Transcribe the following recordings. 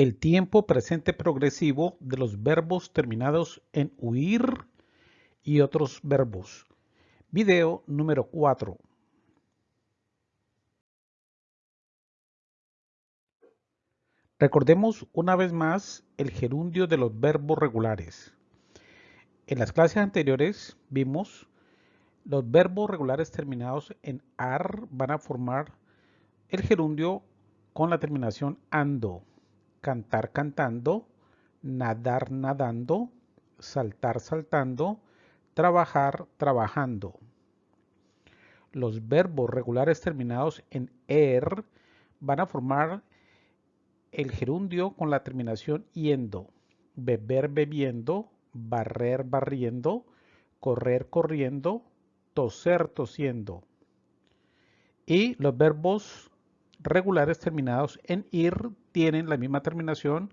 el tiempo presente progresivo de los verbos terminados en huir y otros verbos. Video número 4. Recordemos una vez más el gerundio de los verbos regulares. En las clases anteriores vimos los verbos regulares terminados en AR van a formar el gerundio con la terminación ANDO cantar cantando, nadar nadando, saltar saltando, trabajar trabajando. Los verbos regulares terminados en er van a formar el gerundio con la terminación yendo, beber bebiendo, barrer barriendo, correr corriendo, toser tosiendo. Y los verbos regulares terminados en ir tienen la misma terminación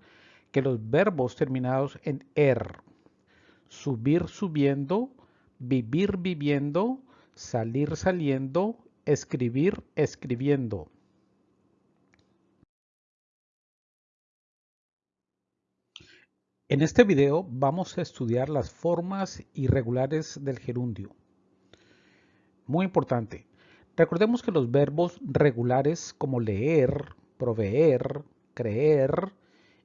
que los verbos terminados en er. Subir subiendo, vivir viviendo, salir saliendo, escribir escribiendo. En este video vamos a estudiar las formas irregulares del gerundio. Muy importante, Recordemos que los verbos regulares como leer, proveer, creer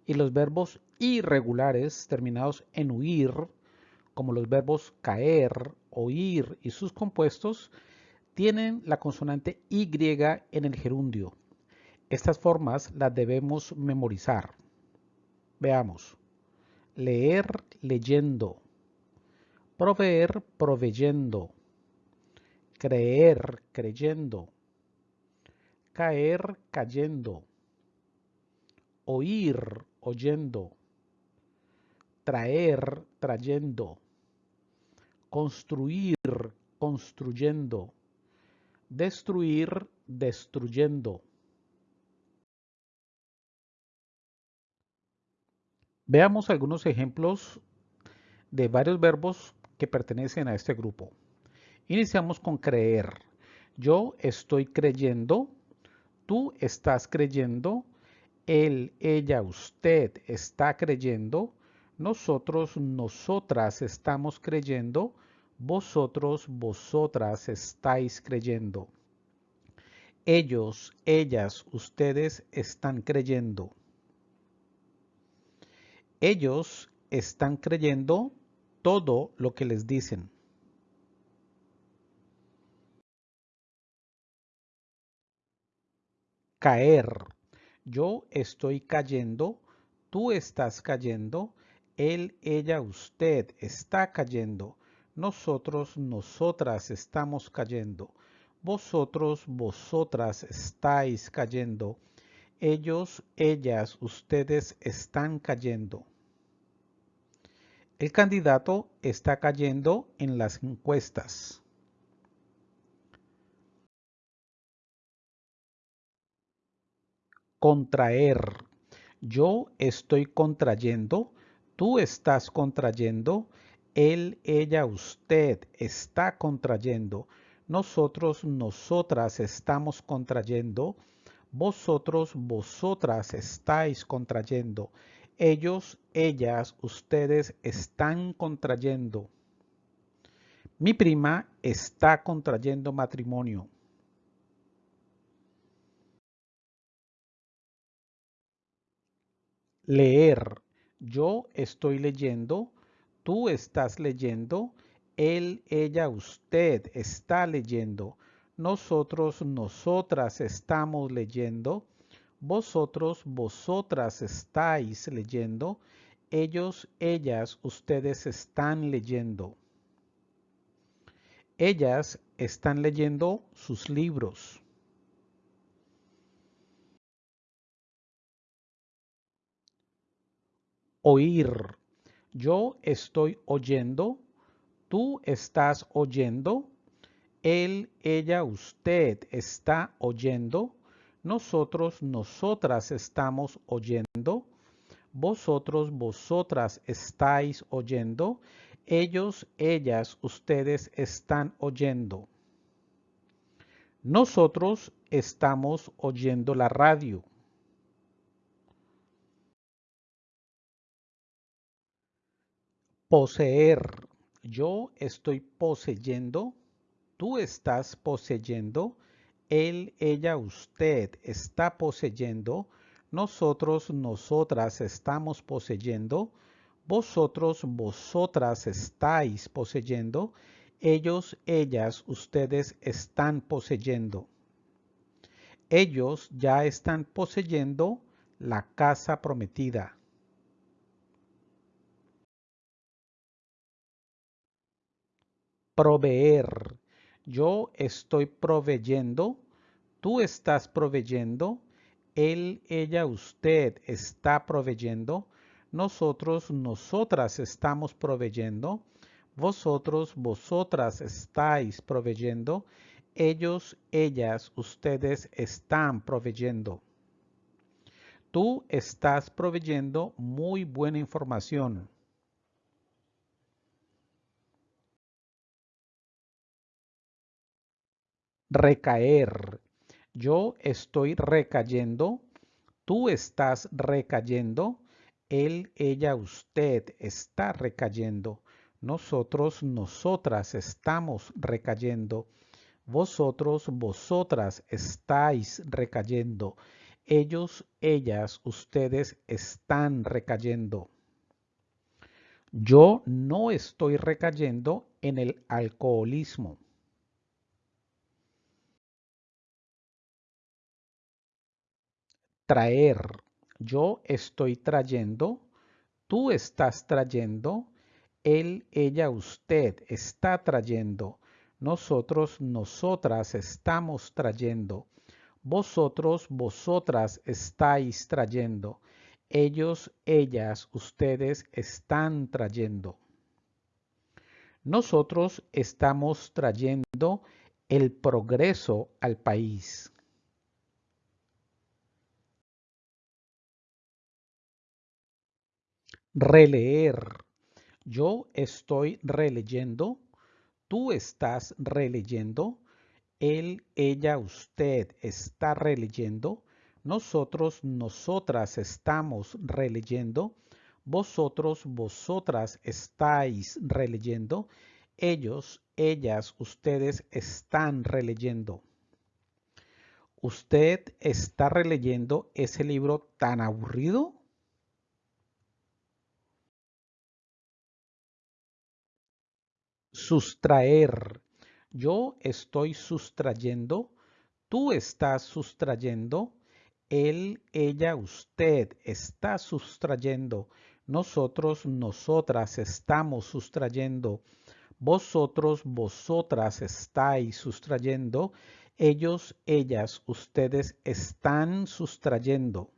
y los verbos irregulares terminados en huir, como los verbos caer, oír y sus compuestos, tienen la consonante Y en el gerundio. Estas formas las debemos memorizar. Veamos. Leer, leyendo. Proveer, proveyendo creer creyendo, caer cayendo, oír oyendo, traer trayendo, construir construyendo, destruir destruyendo. Veamos algunos ejemplos de varios verbos que pertenecen a este grupo. Iniciamos con creer. Yo estoy creyendo, tú estás creyendo, él, ella, usted está creyendo, nosotros, nosotras estamos creyendo, vosotros, vosotras estáis creyendo. Ellos, ellas, ustedes están creyendo. Ellos están creyendo todo lo que les dicen. caer. Yo estoy cayendo, tú estás cayendo, él, ella, usted está cayendo, nosotros, nosotras estamos cayendo, vosotros, vosotras estáis cayendo, ellos, ellas, ustedes están cayendo. El candidato está cayendo en las encuestas. Contraer. Yo estoy contrayendo, tú estás contrayendo, él, ella, usted está contrayendo, nosotros, nosotras estamos contrayendo, vosotros, vosotras estáis contrayendo, ellos, ellas, ustedes están contrayendo. Mi prima está contrayendo matrimonio. Leer. Yo estoy leyendo, tú estás leyendo, él, ella, usted está leyendo, nosotros, nosotras estamos leyendo, vosotros, vosotras estáis leyendo, ellos, ellas, ustedes están leyendo. Ellas están leyendo sus libros. Oír. Yo estoy oyendo, tú estás oyendo, él, ella, usted está oyendo, nosotros, nosotras estamos oyendo, vosotros, vosotras estáis oyendo, ellos, ellas, ustedes están oyendo. Nosotros estamos oyendo la radio. Poseer. Yo estoy poseyendo. Tú estás poseyendo. Él, ella, usted está poseyendo. Nosotros, nosotras estamos poseyendo. Vosotros, vosotras estáis poseyendo. Ellos, ellas, ustedes están poseyendo. Ellos ya están poseyendo la casa prometida. Proveer. Yo estoy proveyendo. Tú estás proveyendo. Él, ella, usted está proveyendo. Nosotros, nosotras estamos proveyendo. Vosotros, vosotras estáis proveyendo. Ellos, ellas, ustedes están proveyendo. Tú estás proveyendo muy buena información. Recaer. Yo estoy recayendo. Tú estás recayendo. Él, ella, usted está recayendo. Nosotros, nosotras estamos recayendo. Vosotros, vosotras estáis recayendo. Ellos, ellas, ustedes están recayendo. Yo no estoy recayendo en el alcoholismo. Traer. Yo estoy trayendo. Tú estás trayendo. Él, ella, usted está trayendo. Nosotros, nosotras estamos trayendo. Vosotros, vosotras estáis trayendo. Ellos, ellas, ustedes están trayendo. Nosotros estamos trayendo el progreso al país. Releer. Yo estoy releyendo. Tú estás releyendo él, ella, usted está releyendo, nosotros, nosotras estamos releyendo, vosotros, vosotras estáis releyendo, ellos, ellas, ustedes están releyendo. ¿Usted está releyendo ese libro tan aburrido? Sustraer yo estoy sustrayendo, tú estás sustrayendo, él, ella, usted está sustrayendo, nosotros, nosotras estamos sustrayendo, vosotros, vosotras estáis sustrayendo, ellos, ellas, ustedes están sustrayendo.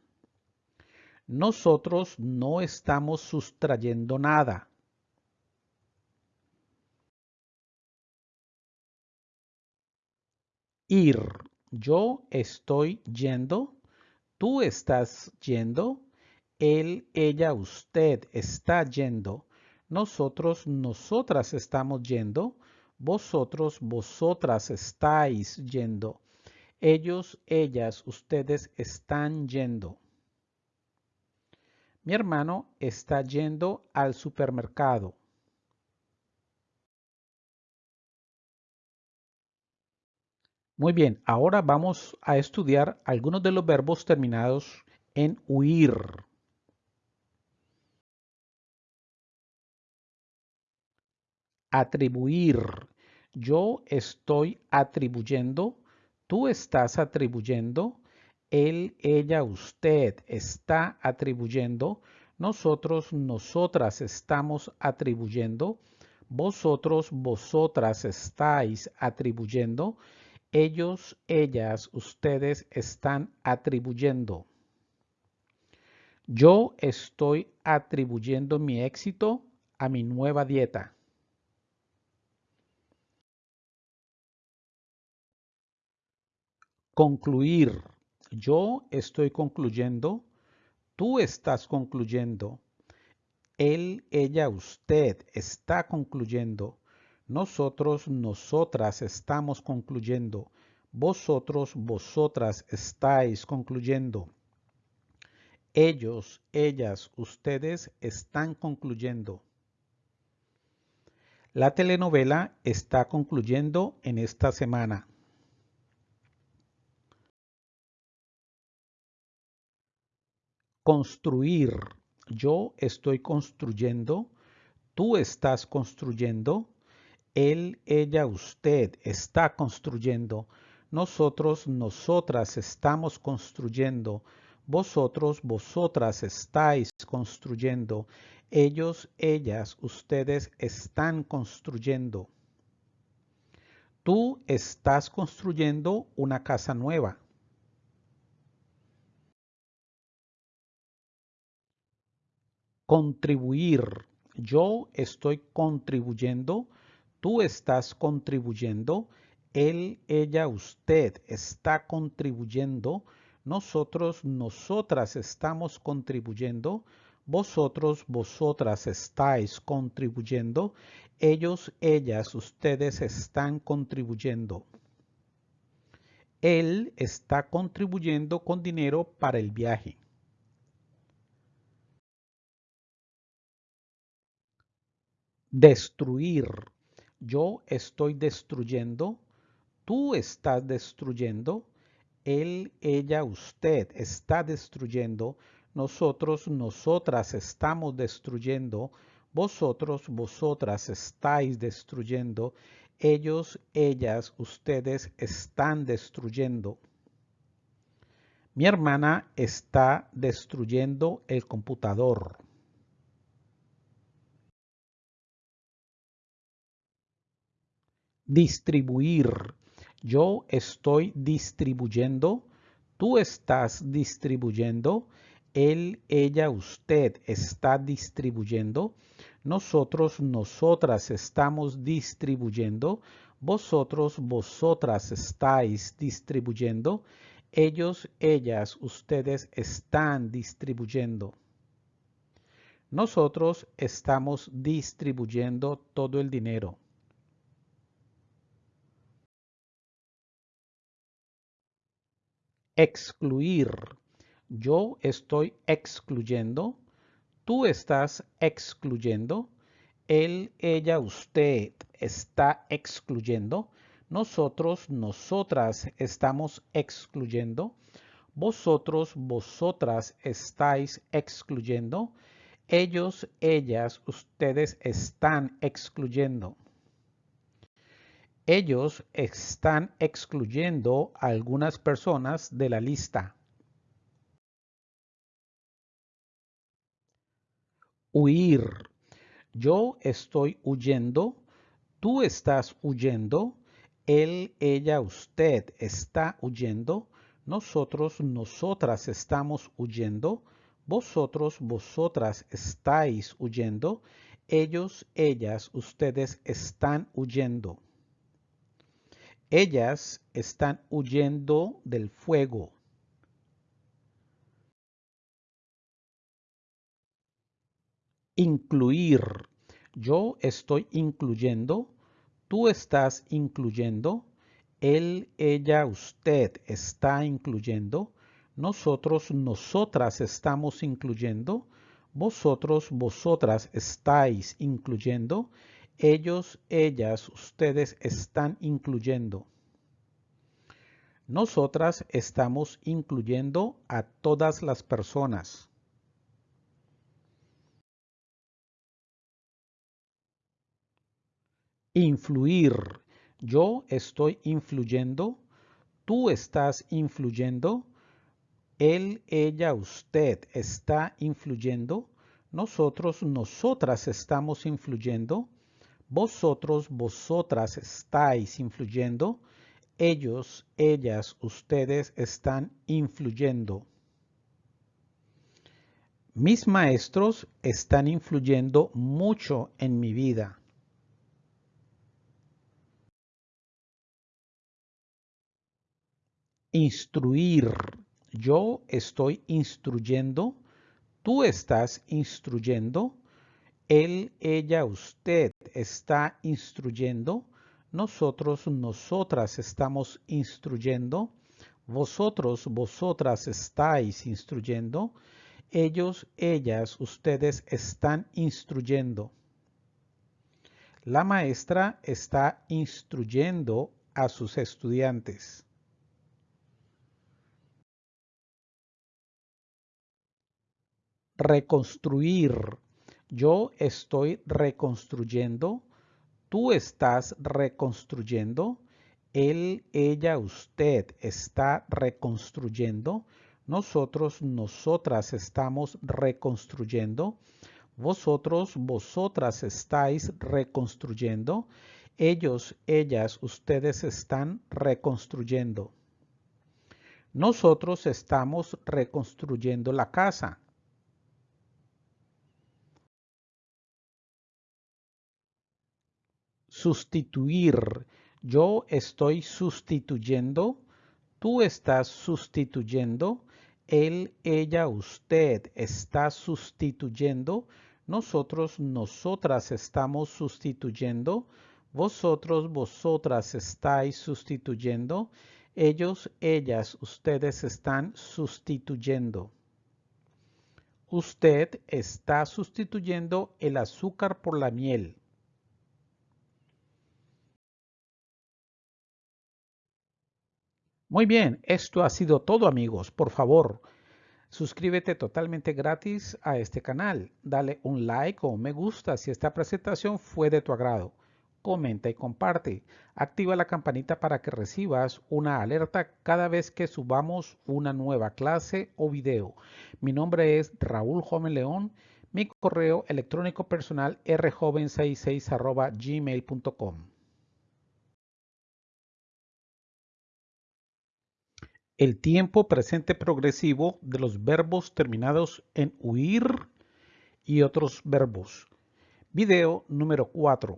Nosotros no estamos sustrayendo nada. Ir. Yo estoy yendo. Tú estás yendo. Él, ella, usted está yendo. Nosotros, nosotras estamos yendo. Vosotros, vosotras estáis yendo. Ellos, ellas, ustedes están yendo. Mi hermano está yendo al supermercado. Muy bien, ahora vamos a estudiar algunos de los verbos terminados en huir. Atribuir. Yo estoy atribuyendo, tú estás atribuyendo, él, ella, usted está atribuyendo, nosotros, nosotras estamos atribuyendo, vosotros, vosotras estáis atribuyendo, ellos, ellas, ustedes están atribuyendo. Yo estoy atribuyendo mi éxito a mi nueva dieta. Concluir. Yo estoy concluyendo. Tú estás concluyendo. Él, ella, usted está concluyendo. Nosotros, nosotras estamos concluyendo. Vosotros, vosotras estáis concluyendo. Ellos, ellas, ustedes están concluyendo. La telenovela está concluyendo en esta semana. Construir. Yo estoy construyendo. Tú estás construyendo. Él, ella, usted está construyendo. Nosotros, nosotras estamos construyendo. Vosotros, vosotras estáis construyendo. Ellos, ellas, ustedes están construyendo. Tú estás construyendo una casa nueva. Contribuir. Yo estoy contribuyendo. Tú estás contribuyendo. Él, ella, usted está contribuyendo. Nosotros, nosotras estamos contribuyendo. Vosotros, vosotras estáis contribuyendo. Ellos, ellas, ustedes están contribuyendo. Él está contribuyendo con dinero para el viaje. Destruir. Yo estoy destruyendo. Tú estás destruyendo. Él, ella, usted está destruyendo. Nosotros, nosotras estamos destruyendo. Vosotros, vosotras estáis destruyendo. Ellos, ellas, ustedes están destruyendo. Mi hermana está destruyendo el computador. Distribuir. Yo estoy distribuyendo. Tú estás distribuyendo. Él, ella, usted está distribuyendo. Nosotros, nosotras estamos distribuyendo. Vosotros, vosotras estáis distribuyendo. Ellos, ellas, ustedes están distribuyendo. Nosotros estamos distribuyendo todo el dinero. Excluir. Yo estoy excluyendo, tú estás excluyendo, él, ella, usted está excluyendo, nosotros, nosotras estamos excluyendo, vosotros, vosotras estáis excluyendo, ellos, ellas, ustedes están excluyendo. Ellos están excluyendo a algunas personas de la lista. Huir. Yo estoy huyendo. Tú estás huyendo. Él, ella, usted está huyendo. Nosotros, nosotras estamos huyendo. Vosotros, vosotras estáis huyendo. Ellos, ellas, ustedes están huyendo. Ellas están huyendo del fuego. Incluir. Yo estoy incluyendo. Tú estás incluyendo. Él, ella, usted está incluyendo. Nosotros, nosotras estamos incluyendo. Vosotros, vosotras estáis incluyendo ellos, ellas, ustedes están incluyendo. Nosotras estamos incluyendo a todas las personas. Influir. Yo estoy influyendo. Tú estás influyendo. Él, ella, usted está influyendo. Nosotros, nosotras estamos influyendo. Vosotros, vosotras estáis influyendo. Ellos, ellas, ustedes están influyendo. Mis maestros están influyendo mucho en mi vida. Instruir. Yo estoy instruyendo. Tú estás instruyendo. Él, ella, usted está instruyendo. Nosotros, nosotras estamos instruyendo. Vosotros, vosotras estáis instruyendo. Ellos, ellas, ustedes están instruyendo. La maestra está instruyendo a sus estudiantes. Reconstruir. Yo estoy reconstruyendo. Tú estás reconstruyendo. Él, ella, usted está reconstruyendo. Nosotros, nosotras estamos reconstruyendo. Vosotros, vosotras estáis reconstruyendo. Ellos, ellas, ustedes están reconstruyendo. Nosotros estamos reconstruyendo la casa. Sustituir. Yo estoy sustituyendo. Tú estás sustituyendo. Él, ella, usted está sustituyendo. Nosotros, nosotras estamos sustituyendo. Vosotros, vosotras estáis sustituyendo. Ellos, ellas, ustedes están sustituyendo. Usted está sustituyendo el azúcar por la miel. Muy bien, esto ha sido todo amigos. Por favor, suscríbete totalmente gratis a este canal. Dale un like o un me gusta si esta presentación fue de tu agrado comenta y comparte. Activa la campanita para que recibas una alerta cada vez que subamos una nueva clase o video. Mi nombre es Raúl Joven León. Mi correo electrónico personal rjoven66 gmail.com. El tiempo presente progresivo de los verbos terminados en huir y otros verbos. Video número 4.